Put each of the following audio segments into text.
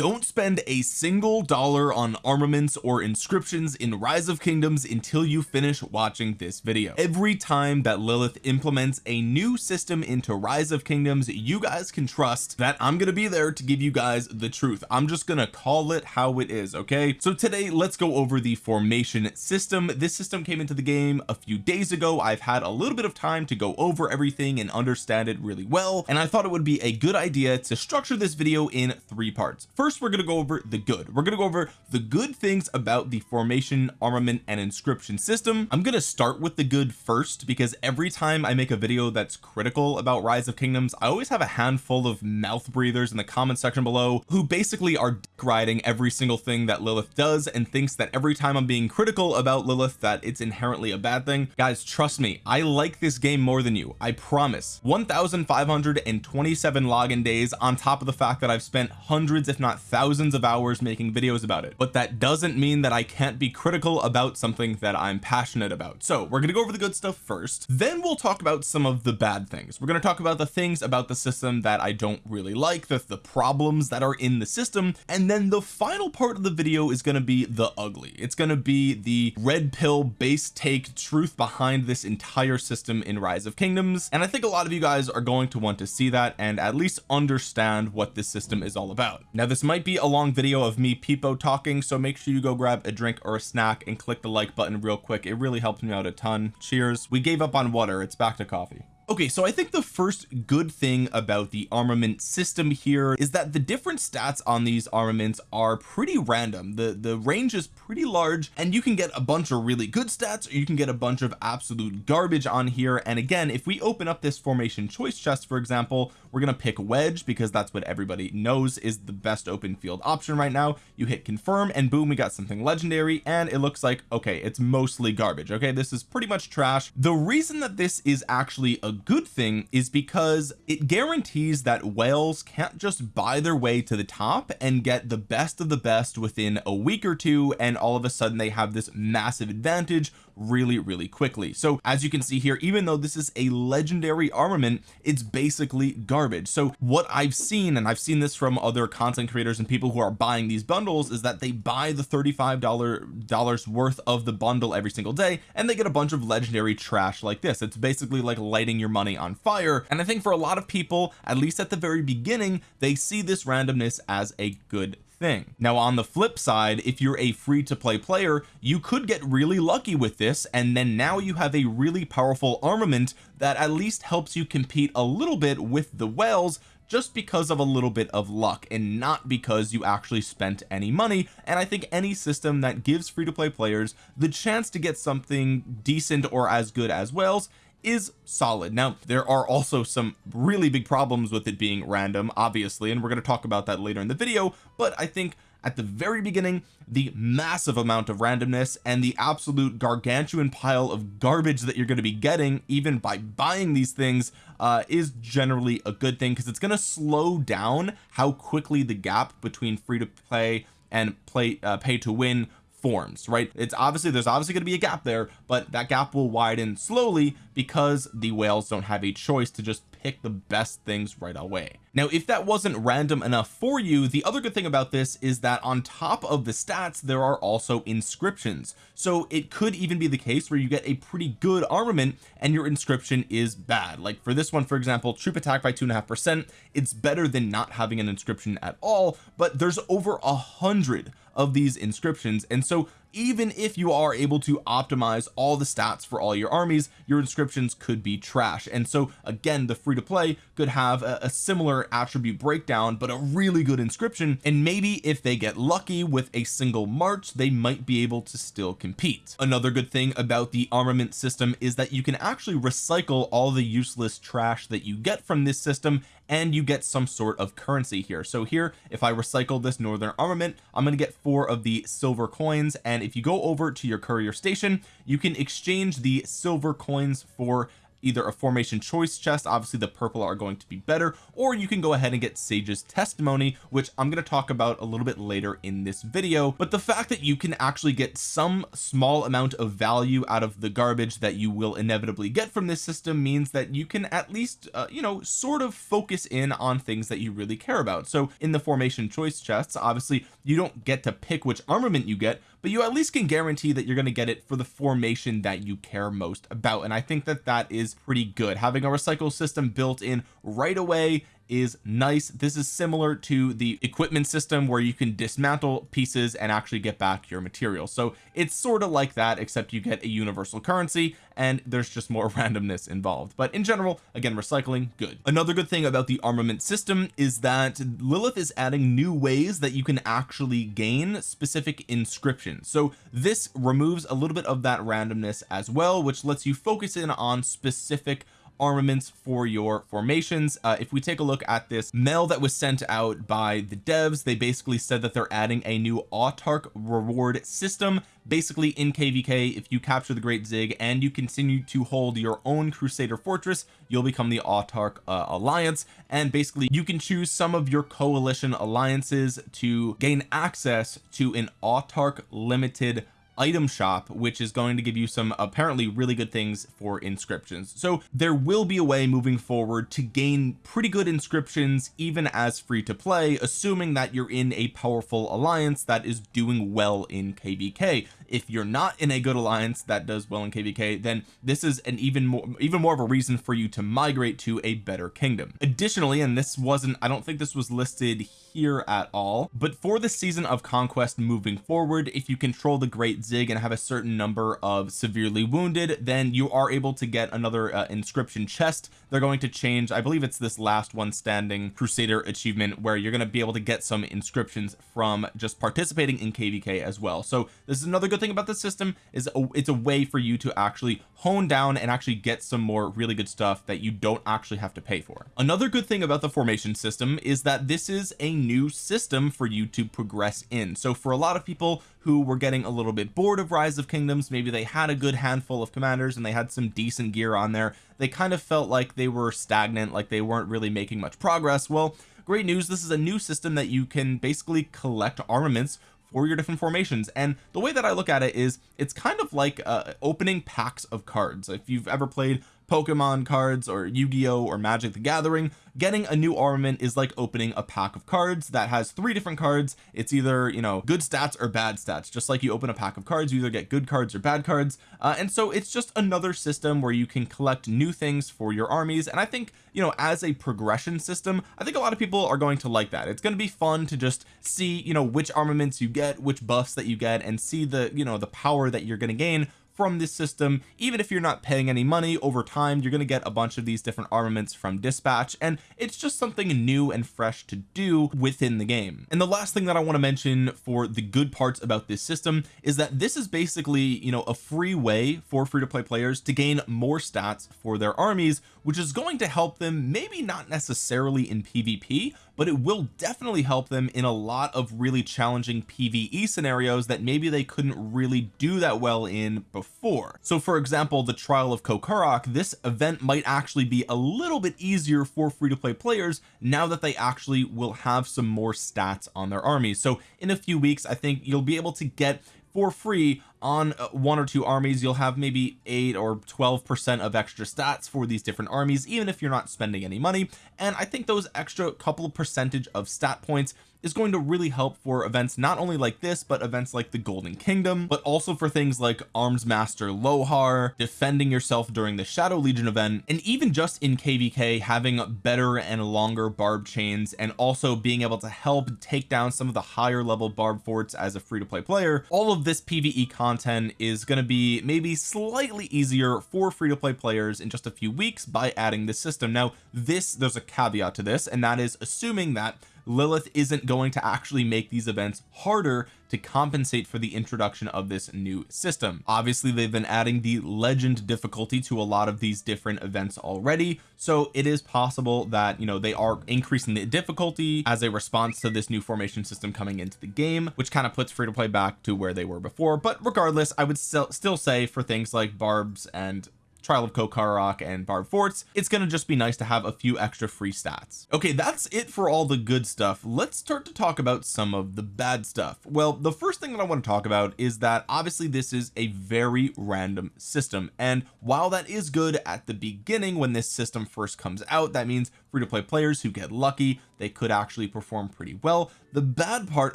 don't spend a single dollar on armaments or inscriptions in rise of kingdoms until you finish watching this video. Every time that Lilith implements a new system into rise of kingdoms you guys can trust that I'm gonna be there to give you guys the truth. I'm just gonna call it how it is okay? So today let's go over the formation system. This system came into the game a few days ago. I've had a little bit of time to go over everything and understand it really well and I thought it would be a good idea to structure this video in three parts. First we're going to go over the good. We're going to go over the good things about the formation armament and inscription system. I'm going to start with the good first because every time I make a video that's critical about rise of kingdoms I always have a handful of mouth breathers in the comment section below who basically are dick riding every single thing that Lilith does and thinks that every time I'm being critical about Lilith that it's inherently a bad thing. Guys trust me I like this game more than you I promise. 1527 login days on top of the fact that I've spent hundreds if not thousands of hours making videos about it. But that doesn't mean that I can't be critical about something that I'm passionate about. So we're gonna go over the good stuff first. Then we'll talk about some of the bad things. We're to talk about the things about the system that I don't really like the, the problems that are in the system and then the final part of the video is to be the ugly. It's to be the red pill base take truth behind this entire system in rise of kingdoms. And I think a lot of you guys are going to want to see that and at least understand what this system is all about. Now this might be a long video of me peepo talking so make sure you go grab a drink or a snack and click the like button real quick. It really helps me out a ton. Cheers. We gave up on water. It's back to coffee okay so I think the first good thing about the armament system here is that the different stats on these armaments are pretty random. The the range is pretty large and you can get a bunch of really good stats or you can get a bunch of absolute garbage on here. And again if we open up this formation choice chest for example we're gonna pick wedge because that's what everybody knows is the best open field option right now. You hit confirm and boom we got something legendary and it looks like okay it's mostly garbage okay? This is pretty much trash. The reason that this is actually a good thing is because it guarantees that whales can't just buy their way to the top and get the best of the best within a week or two and all of a sudden they have this massive advantage really really quickly. So as you can see here even though this is a legendary armament it's basically garbage. So what I've seen and I've seen this from other content creators and people who are buying these bundles is that they buy the 35 dollars worth of the bundle every single day and they get a bunch of legendary trash like this. It's basically like lighting your money on fire. And I think for a lot of people at least at the very beginning they see this randomness as a good thing. Now on the flip side if you're a free to play player you could get really lucky with this and then now you have a really powerful armament that at least helps you compete a little bit with the whales just because of a little bit of luck and not because you actually spent any money. And I think any system that gives free to play players the chance to get something decent or as good as whales is solid. Now there are also some really big problems with it being random obviously and we're going to talk about that later in the video but I think at the very beginning the massive amount of randomness and the absolute gargantuan pile of garbage that you're going to be getting even by buying these things uh, is generally a good thing because it's going to slow down how quickly the gap between free to play and play uh, pay to win forms right? It's obviously there's obviously going to be a gap there but that gap will widen slowly because the whales don't have a choice to just pick the best things right away. Now if that wasn't random enough for you the other good thing about this is that on top of the stats there are also inscriptions. So it could even be the case where you get a pretty good armament and your inscription is bad. Like for this one for example troop attack by two and a half percent it's better than not having an inscription at all but there's over a hundred of these inscriptions. And so even if you are able to optimize all the stats for all your armies your inscriptions could be trash. And so again the free to play could have a, a, similar attribute breakdown but a really good inscription. And maybe if they get lucky with a single march they might be able to still compete. Another good thing about the armament system is that you can actually recycle all the useless trash that you get from this system and you get some sort of currency here. So here if I recycle this northern armament I'm going to get four of the silver coins and if you go over to your courier station you can exchange the silver coins for either a formation choice chest obviously the purple are going to be better or you can go ahead and get Sage's testimony which I'm going to talk about a little bit later in this video. But the fact that you can actually get some small amount of value out of the garbage that you will inevitably get from this system means that you can at least uh, you know sort of focus in on things that you really care about. So in the formation choice chests obviously you don't get to pick which armament you get but you at least can guarantee that you're going to get it for the formation that you care most about and I think that that is pretty good. Having a recycle system built in right away is nice. This is similar to the equipment system where you can dismantle pieces and actually get back your material. So it's sort of like that except you get a universal currency and there's just more randomness involved. But in general again recycling good. Another good thing about the armament system is that Lilith is adding new ways that you can actually gain specific inscriptions. So this removes a little bit of that randomness as well which lets you focus in on specific armaments for your formations. Uh, if we take a look at this mail that was sent out by the devs they basically said that they're adding a new autark reward system basically in kvk if you capture the great zig and you continue to hold your own crusader fortress you'll become the autark uh, alliance. And basically you can choose some of your coalition alliances to gain access to an autark limited item shop which is going to give you some apparently really good things for inscriptions. So there will be a way moving forward to gain pretty good inscriptions even as free to play assuming that you're in a powerful alliance that is doing well in kvk if you're not in a good alliance that does well in kvk then this is an even more even more of a reason for you to migrate to a better kingdom. Additionally and this wasn't I don't think this was listed here at all but for the season of conquest moving forward if you control the great zig and have a certain number of severely wounded then you are able to get another uh, inscription chest. They're going to change I believe it's this last one standing crusader achievement where you're going to be able to get some inscriptions from just participating in kvk as well. So this is another good thing about the system is a, it's a way for you to actually hone down and actually get some more really good stuff that you don't actually have to pay for. Another good thing about the formation system is that this is a new system for you to progress in. So for a lot of people who were getting a little bit bored of rise of kingdoms maybe they had a good handful of commanders and they had some decent gear on there. They kind of felt like they were stagnant like they weren't really making much progress. Well great news this is a new system that you can basically collect armaments for your different formations. And the way that I look at it is it's kind of like uh, opening packs of cards. If you've ever played Pokemon cards or Yu-Gi-Oh! or Magic the Gathering getting a new armament is like opening a pack of cards that has three different cards. It's either you know good stats or bad stats. Just like you open a pack of cards you either get good cards or bad cards. Uh, and so it's just another system where you can collect new things for your armies. And I think you know as a progression system I think a lot of people are going to like that. It's going to be fun to just see you know which armaments you get which buffs that you get and see the you know the power that you're going to gain from this system. Even if you're not paying any money over time you're going to get a bunch of these different armaments from dispatch and it's just something new and fresh to do within the game. And the last thing that I want to mention for the good parts about this system is that this is basically you know a free way for free to play players to gain more stats for their armies which is going to help them maybe not necessarily in PvP but it will definitely help them in a lot of really challenging PvE scenarios that maybe they couldn't really do that well in before. So for example the trial of Kokarok this event might actually be a little bit easier for free to play players now that they actually will have some more stats on their armies. So in a few weeks I think you'll be able to get for free on uh, one or two armies you'll have maybe 8 or 12 percent of extra stats for these different armies even if you're not spending any money. And I think those extra couple percentage of stat points is going to really help for events not only like this but events like the Golden Kingdom but also for things like Arms Master Lohar defending yourself during the Shadow Legion event and even just in kvk having better and longer barb chains and also being able to help take down some of the higher level barb forts as a free-to-play player. All of this pve content is going to be maybe slightly easier for free-to-play players in just a few weeks by adding this system. Now this there's a caveat to this and that is assuming that Lilith isn't going to actually make these events harder to compensate for the introduction of this new system. Obviously they've been adding the legend difficulty to a lot of these different events already so it is possible that you know they are increasing the difficulty as a response to this new formation system coming into the game which kind of puts free to play back to where they were before. But regardless I would still still say for things like barbs and trial of Kokarok and Barb Forts it's going to just be nice to have a few extra free stats. Okay that's it for all the good stuff. Let's start to talk about some of the bad stuff. Well the first thing that I want to talk about is that obviously this is a very random system and while that is good at the beginning when this system first comes out that means free to play players who get lucky they could actually perform pretty well. The bad part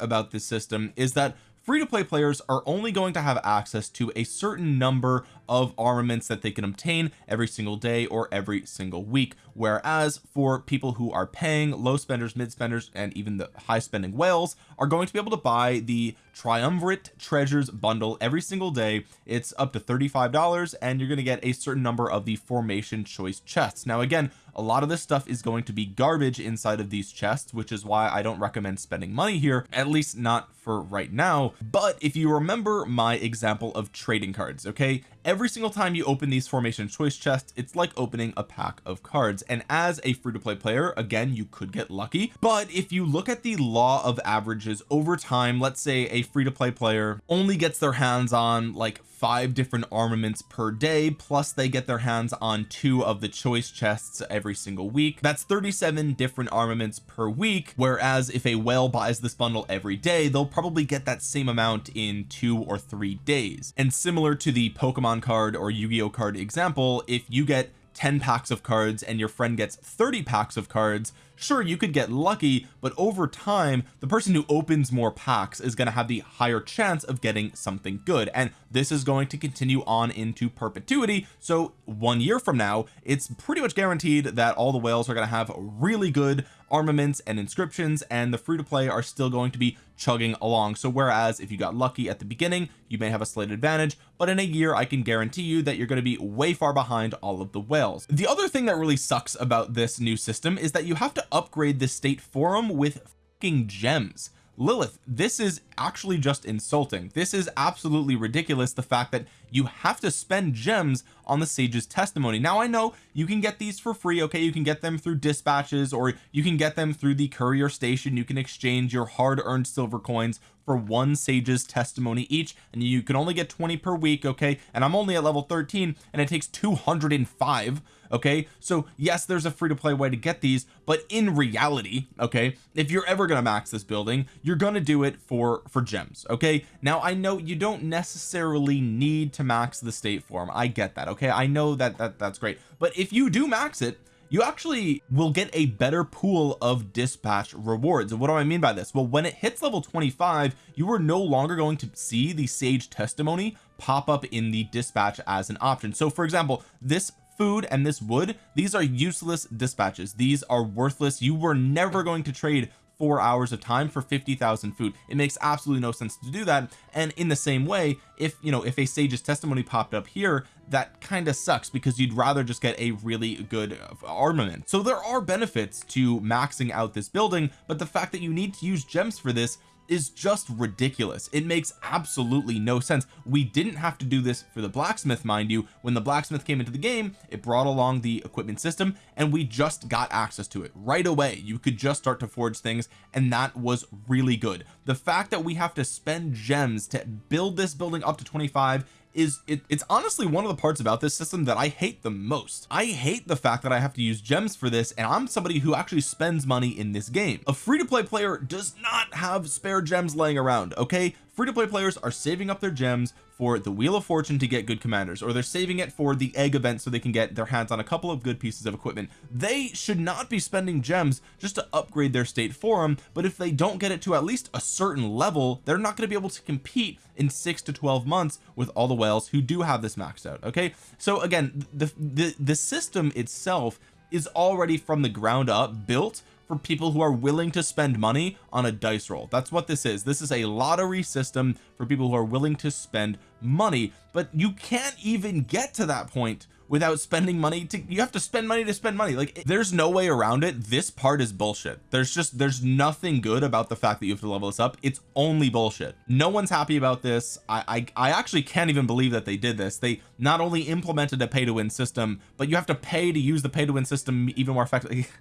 about this system is that free to play players are only going to have access to a certain number of armaments that they can obtain every single day or every single week. Whereas for people who are paying low spenders mid spenders and even the high spending whales are going to be able to buy the triumvirate treasures bundle every single day. It's up to $35 and you're going to get a certain number of the formation choice chests. Now again a lot of this stuff is going to be garbage inside of these chests which is why I don't recommend spending money here at least not for right now. But if you remember my example of trading cards okay every single time you open these formation choice chests it's like opening a pack of cards. And as a free-to-play player again you could get lucky. But if you look at the law of averages over time let's say a free-to-play player only gets their hands on like five different armaments per day plus they get their hands on two of the choice chests every single week that's 37 different armaments per week. Whereas if a whale buys this bundle every day they'll probably get that same amount in two or three days. And similar to the Pokemon card or Yu-Gi-Oh card example if you get 10 packs of cards and your friend gets 30 packs of cards sure you could get lucky but over time the person who opens more packs is going to have the higher chance of getting something good and this is going to continue on into perpetuity. So one year from now it's pretty much guaranteed that all the whales are going to have really good armaments and inscriptions and the free to play are still going to be chugging along. So whereas if you got lucky at the beginning you may have a slight advantage but in a year I can guarantee you that you're going to be way far behind all of the whales. The other thing that really sucks about this new system is that you have upgrade the state forum with fucking gems. Lilith this is actually just insulting. This is absolutely ridiculous the fact that you have to spend gems on the sage's testimony. Now I know you can get these for free okay? You can get them through dispatches or you can get them through the courier station. You can exchange your hard-earned silver coins for one sage's testimony each and you can only get 20 per week okay? And I'm only at level 13 and it takes 205 okay? So yes there's a free-to-play way to get these but in reality okay if you're ever to max this building you're to do it for for gems okay? Now I know you don't necessarily need to max the state form. I get that okay? I know that that that's great. But if you do max it you actually will get a better pool of dispatch rewards. What do I mean by this? Well when it hits level 25 you are no longer going to see the sage testimony pop up in the dispatch as an option. So for example this food and this wood these are useless dispatches. These are worthless. You were never going to trade four hours of time for 50,000 food. It makes absolutely no sense to do that. And in the same way if you know if a sage's testimony popped up here that kind of sucks because you'd rather just get a really good uh, armament. So there are benefits to maxing out this building but the fact that you need to use gems for this is just ridiculous. It makes absolutely no sense. We didn't have to do this for the blacksmith mind you. When the blacksmith came into the game it brought along the equipment system and we just got access to it right away. You could just start to forge things and that was really good. The fact that we have to spend gems to build this building up to 25 is it, it's honestly one of the parts about this system that I hate the most. I hate the fact that I have to use gems for this and I'm somebody who actually spends money in this game. A free-to-play player does not have spare gems laying around okay free-to-play players are saving up their gems for the wheel of fortune to get good commanders or they're saving it for the egg event so they can get their hands on a couple of good pieces of equipment. They should not be spending gems just to upgrade their state forum but if they don't get it to at least a certain level they're not going to be able to compete in six to 12 months with all the whales who do have this maxed out okay? So again the the, the system itself is already from the ground up built for people who are willing to spend money on a dice roll. That's what this is. This is a lottery system for people who are willing to spend money. But you can't even get to that point without spending money to you have to spend money to spend money. Like there's no way around it. This part is bullshit. There's just there's nothing good about the fact that you have to level this up. It's only bullshit. No one's happy about this. I I, I actually can't even believe that they did this. They not only implemented a pay to win system but you have to pay to use the pay to win system even more effectively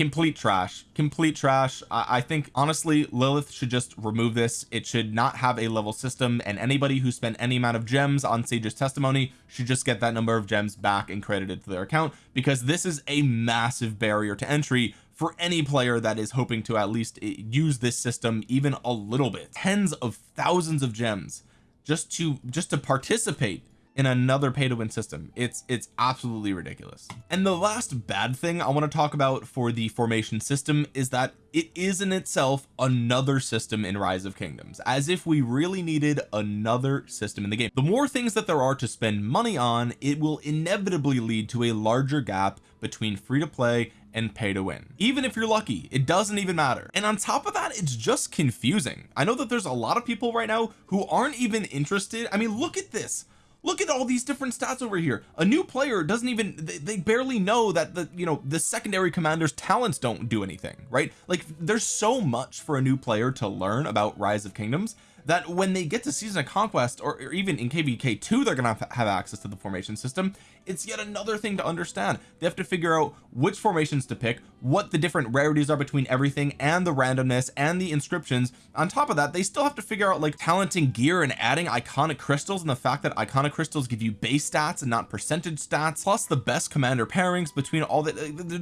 complete trash. Complete trash. I, I think honestly Lilith should just remove this. It should not have a level system and anybody who spent any amount of gems on Sage's testimony should just get that number of gems back and credited to their account because this is a massive barrier to entry for any player that is hoping to at least eh, use this system even a little bit. Tens of thousands of gems just to just to participate in another pay to win system. It's it's absolutely ridiculous. And the last bad thing I want to talk about for the formation system is that it is in itself another system in rise of kingdoms as if we really needed another system in the game. The more things that there are to spend money on it will inevitably lead to a larger gap between free to play and pay to win even if you're lucky it doesn't even matter. And on top of that it's just confusing. I know that there's a lot of people right now who aren't even interested. I mean look at this look at all these different stats over here. A new player doesn't even they, they, barely know that the you know the secondary commanders talents don't do anything right? Like there's so much for a new player to learn about rise of kingdoms that when they get to season of conquest or, or even in kvk2 they're gonna have, have access to the formation system it's yet another thing to understand. They have to figure out which formations to pick what the different rarities are between everything and the randomness and the inscriptions. On top of that they still have to figure out like talenting gear and adding iconic crystals and the fact that iconic crystals give you base stats and not percentage stats plus the best commander pairings between all that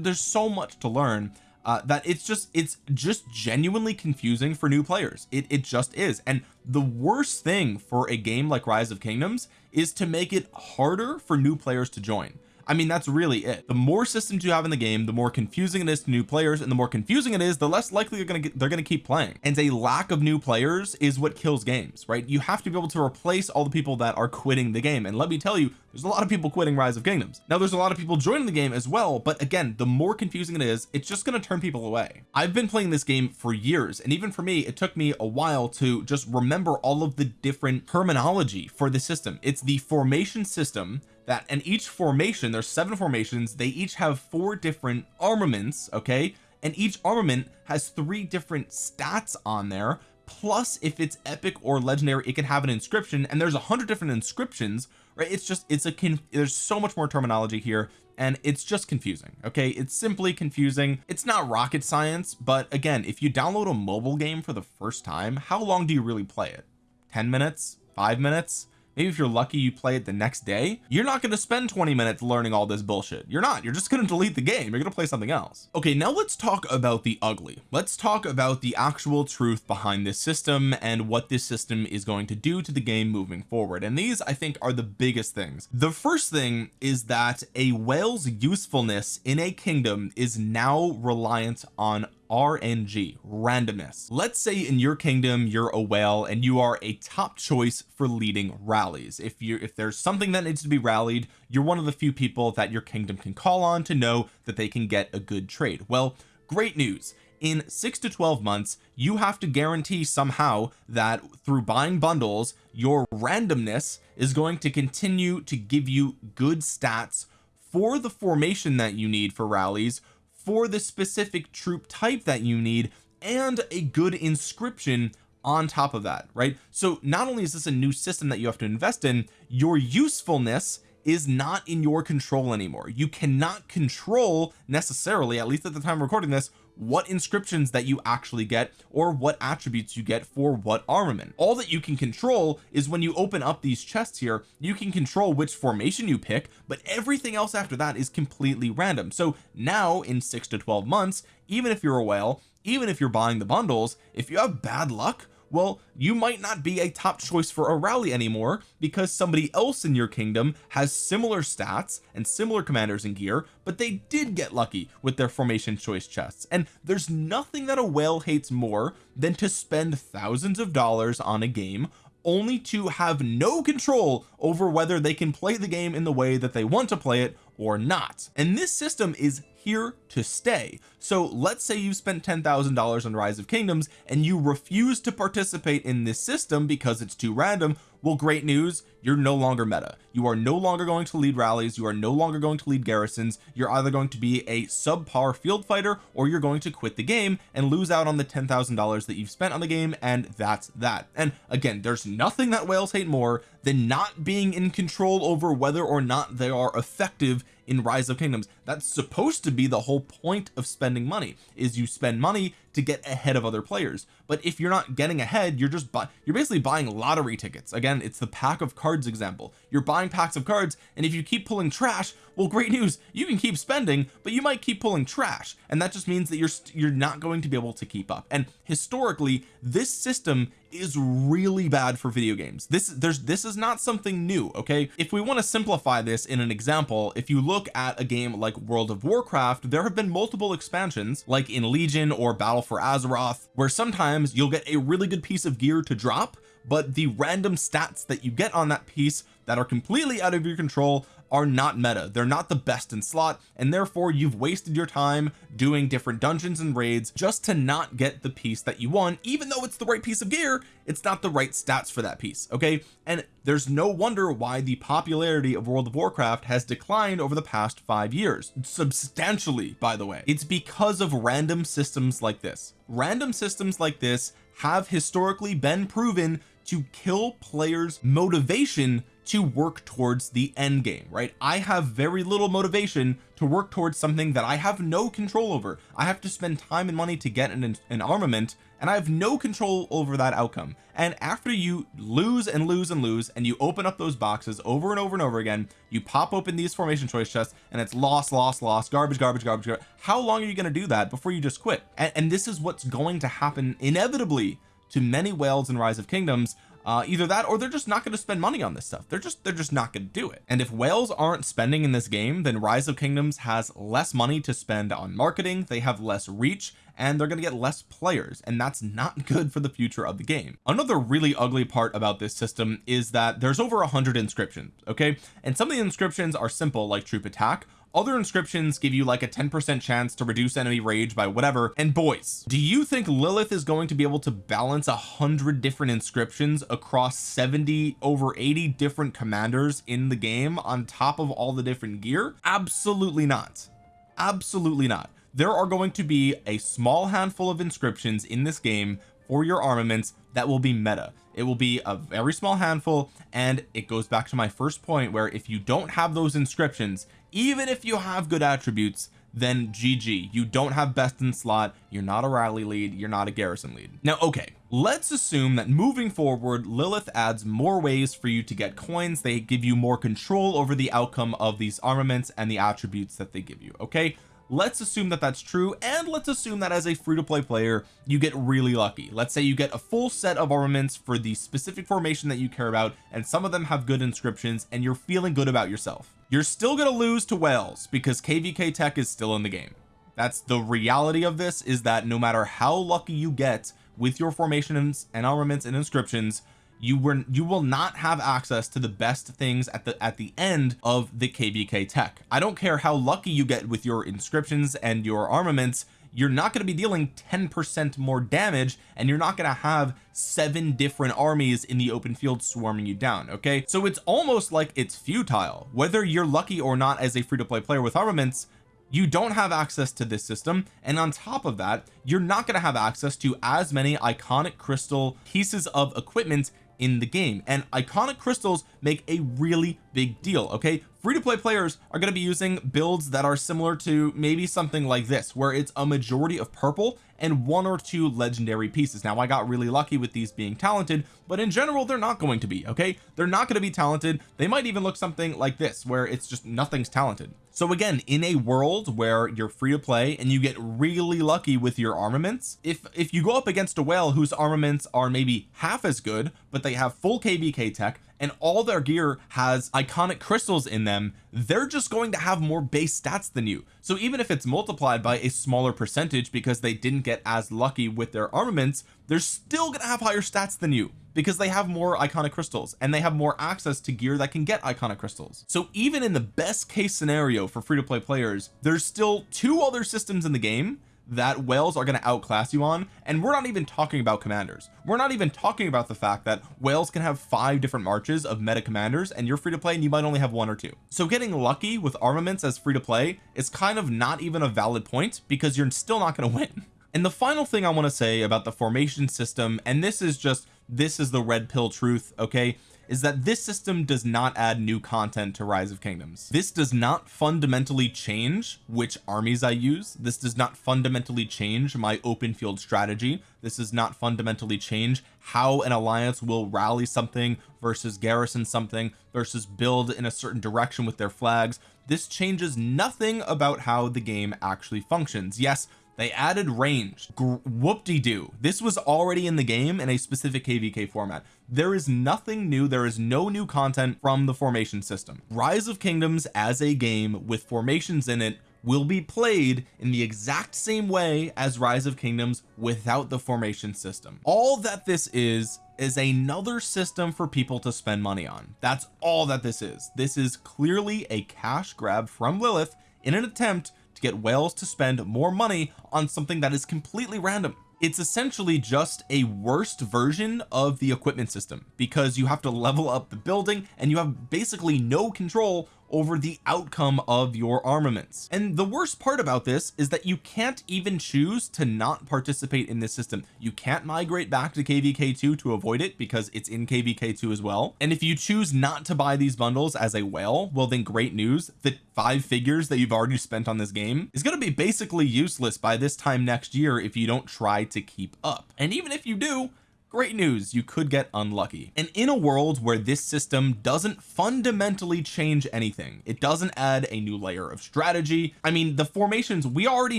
there's so much to learn uh, that it's just it's just genuinely confusing for new players. It, it just is. And the worst thing for a game like rise of kingdoms is to make it harder for new players to join I mean that's really it. The more systems you have in the game the more confusing it is to new players and the more confusing it is the less likely they're gonna get they're gonna keep playing. And a lack of new players is what kills games right? You have to be able to replace all the people that are quitting the game. And let me tell you there's a lot of people quitting rise of kingdoms. Now there's a lot of people joining the game as well but again the more confusing it is it's just going to turn people away. I've been playing this game for years and even for me it took me a while to just remember all of the different terminology for the system. It's the formation system that and each formation there's seven formations they each have four different armaments okay? And each armament has three different stats on there plus if it's epic or legendary it can have an inscription and there's a hundred different inscriptions right? It's just it's a there's so much more terminology here and it's just confusing okay? It's simply confusing. It's not rocket science but again if you download a mobile game for the first time how long do you really play it? 10 minutes? Five minutes maybe if you're lucky you play it the next day you're not going to spend 20 minutes learning all this bullshit. You're not. You're just going to delete the game. You're going to play something else. Okay now let's talk about the ugly. Let's talk about the actual truth behind this system and what this system is going to do to the game moving forward. And these I think are the biggest things. The first thing is that a whale's usefulness in a kingdom is now reliant on RNG randomness. Let's say in your kingdom you're a whale and you are a top choice for leading rallies. If you if there's something that needs to be rallied you're one of the few people that your kingdom can call on to know that they can get a good trade. Well great news. In six to 12 months you have to guarantee somehow that through buying bundles your randomness is going to continue to give you good stats for the formation that you need for rallies for the specific troop type that you need and a good inscription on top of that right? So not only is this a new system that you have to invest in your usefulness is not in your control anymore. You cannot control necessarily at least at the time recording this what inscriptions that you actually get or what attributes you get for what armament. All that you can control is when you open up these chests here you can control which formation you pick but everything else after that is completely random. So now in six to 12 months even if you're a whale even if you're buying the bundles if you have bad luck well you might not be a top choice for a rally anymore because somebody else in your kingdom has similar stats and similar commanders and gear but they did get lucky with their formation choice chests. And there's nothing that a whale hates more than to spend thousands of dollars on a game only to have no control over whether they can play the game in the way that they want to play it or not. And this system is here to stay. So let's say you spent ten thousand dollars on rise of kingdoms and you refuse to participate in this system because it's too random. Well great news. You're no longer meta. You are no longer going to lead rallies. You are no longer going to lead garrisons. You're either going to be a subpar field fighter or you're going to quit the game and lose out on the ten thousand dollars that you've spent on the game and that's that. And again there's nothing that whales hate more than not being in control over whether or not they are effective in rise of kingdoms that's supposed to be the whole point of spending money is you spend money to get ahead of other players. But if you're not getting ahead you're just you're basically buying lottery tickets. Again it's the pack of cards example. You're buying packs of cards and if you keep pulling trash well great news you can keep spending but you might keep pulling trash. And that just means that you're you're not going to be able to keep up. And historically this system is really bad for video games. This there's this is not something new okay? If we want to simplify this in an example if you look at a game like World of Warcraft there have been multiple expansions like in Legion or Battle for Azeroth where sometimes you'll get a really good piece of gear to drop but the random stats that you get on that piece that are completely out of your control are not meta. They're not the best in slot and therefore you've wasted your time doing different dungeons and raids just to not get the piece that you want. Even though it's the right piece of gear it's not the right stats for that piece okay? And there's no wonder why the popularity of World of Warcraft has declined over the past five years. Substantially by the way. It's because of random systems like this. Random systems like this have historically been proven to kill players motivation to work towards the end game right? I have very little motivation to work towards something that I have no control over. I have to spend time and money to get an, an armament and I have no control over that outcome. And after you lose and lose and lose and you open up those boxes over and over and over again you pop open these formation choice chests and it's lost lost lost garbage garbage garbage, garbage. how long are you going to do that before you just quit? And, and this is what's going to happen inevitably to many whales in rise of kingdoms uh, either that or they're just not going to spend money on this stuff. They're just they're just not going to do it. And if whales aren't spending in this game then rise of kingdoms has less money to spend on marketing they have less reach and they're going to get less players. And that's not good for the future of the game. Another really ugly part about this system is that there's over a hundred inscriptions okay? And some of the inscriptions are simple like troop attack other inscriptions give you like a 10% chance to reduce enemy rage by whatever. And boys do you think Lilith is going to be able to balance a hundred different inscriptions across 70 over 80 different commanders in the game on top of all the different gear? Absolutely not. Absolutely not. There are going to be a small handful of inscriptions in this game for your armaments that will be meta it will be a very small handful and it goes back to my first point where if you don't have those inscriptions even if you have good attributes then GG you don't have best in slot. You're not a rally lead. You're not a garrison lead. Now okay let's assume that moving forward Lilith adds more ways for you to get coins. They give you more control over the outcome of these armaments and the attributes that they give you okay let's assume that that's true and let's assume that as a free-to-play player you get really lucky. Let's say you get a full set of armaments for the specific formation that you care about and some of them have good inscriptions and you're feeling good about yourself. You're still going to lose to whales because kvk tech is still in the game. That's the reality of this is that no matter how lucky you get with your formations and armaments and inscriptions you were you will not have access to the best things at the at the end of the kvk tech. I don't care how lucky you get with your inscriptions and your armaments you're not going to be dealing 10 percent more damage and you're not going to have seven different armies in the open field swarming you down okay? So it's almost like it's futile. Whether you're lucky or not as a free-to-play player with armaments you don't have access to this system. And on top of that you're not going to have access to as many iconic crystal pieces of equipment in the game. And iconic crystals make a really big deal okay? Free-to-play players are going to be using builds that are similar to maybe something like this where it's a majority of purple and one or two legendary pieces. Now I got really lucky with these being talented but in general they're not going to be okay? They're not going to be talented. They might even look something like this where it's just nothing's talented. So again in a world where you're free to play and you get really lucky with your armaments if if you go up against a whale whose armaments are maybe half as good but they have full kvk tech and all their gear has iconic crystals in them they're just going to have more base stats than you. So even if it's multiplied by a smaller percentage because they didn't get as lucky with their armaments they're still gonna have higher stats than you because they have more iconic crystals and they have more access to gear that can get iconic crystals. So even in the best case scenario for free-to-play players there's still two other systems in the game that whales are going to outclass you on and we're not even talking about commanders. We're not even talking about the fact that whales can have five different marches of meta commanders and you're free to play and you might only have one or two. So getting lucky with armaments as free to play is kind of not even a valid point because you're still not going to win and the final thing I want to say about the formation system and this is just this is the red pill truth okay is that this system does not add new content to rise of kingdoms. This does not fundamentally change which armies I use. This does not fundamentally change my open field strategy. This does not fundamentally change how an alliance will rally something versus garrison something versus build in a certain direction with their flags. This changes nothing about how the game actually functions. Yes they added range whoop-de-doo. This was already in the game in a specific kvk format. There is nothing new. There is no new content from the formation system. Rise of kingdoms as a game with formations in it will be played in the exact same way as rise of kingdoms without the formation system. All that this is is another system for people to spend money on. That's all that this is. This is clearly a cash grab from Lilith in an attempt to get whales to spend more money on something that is completely random. It's essentially just a worst version of the equipment system because you have to level up the building and you have basically no control over the outcome of your armaments. And the worst part about this is that you can't even choose to not participate in this system. You can't migrate back to kvk2 to avoid it because it's in kvk2 as well. And if you choose not to buy these bundles as a whale well then great news. The five figures that you've already spent on this game is going to be basically useless by this time next year if you don't try to keep up. And even if you do great news you could get unlucky. And in a world where this system doesn't fundamentally change anything it doesn't add a new layer of strategy. I mean the formations we already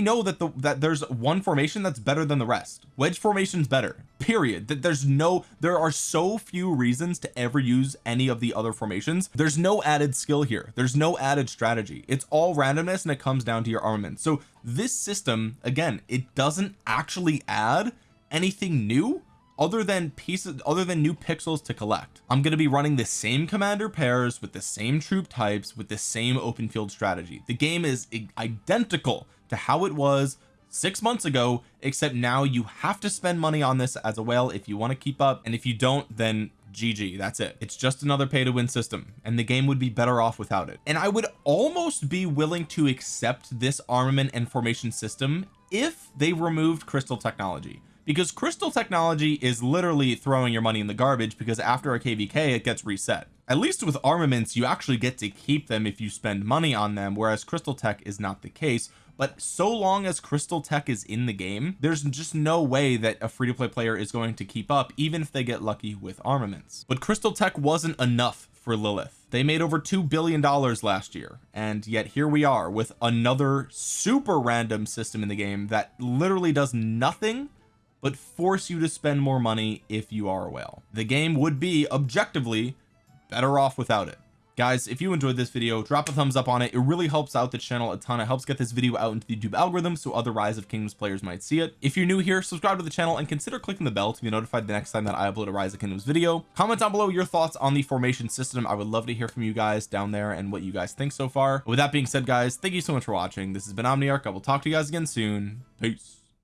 know that the that there's one formation that's better than the rest. Wedge formations better period. That there's no there are so few reasons to ever use any of the other formations. There's no added skill here. There's no added strategy. It's all randomness and it comes down to your armament. So this system again it doesn't actually add anything new other than pieces other than new pixels to collect. I'm going to be running the same commander pairs with the same troop types with the same open field strategy. The game is identical to how it was six months ago except now you have to spend money on this as a whale if you want to keep up and if you don't then GG that's it. It's just another pay to win system and the game would be better off without it. And I would almost be willing to accept this armament and formation system if they removed crystal technology because crystal technology is literally throwing your money in the garbage because after a kvk it gets reset. At least with armaments you actually get to keep them if you spend money on them whereas crystal tech is not the case. But so long as crystal tech is in the game there's just no way that a free-to-play player is going to keep up even if they get lucky with armaments. But crystal tech wasn't enough for Lilith. They made over two billion dollars last year and yet here we are with another super random system in the game that literally does nothing but force you to spend more money if you are a whale. The game would be objectively better off without it. Guys if you enjoyed this video drop a thumbs up on it. It really helps out the channel a ton. It helps get this video out into the YouTube algorithm so other rise of kingdoms players might see it. If you're new here subscribe to the channel and consider clicking the bell to be notified the next time that I upload a rise of kingdoms video. Comment down below your thoughts on the formation system. I would love to hear from you guys down there and what you guys think so far. With that being said guys thank you so much for watching. This has been Omniarch. I will talk to you guys again soon. Peace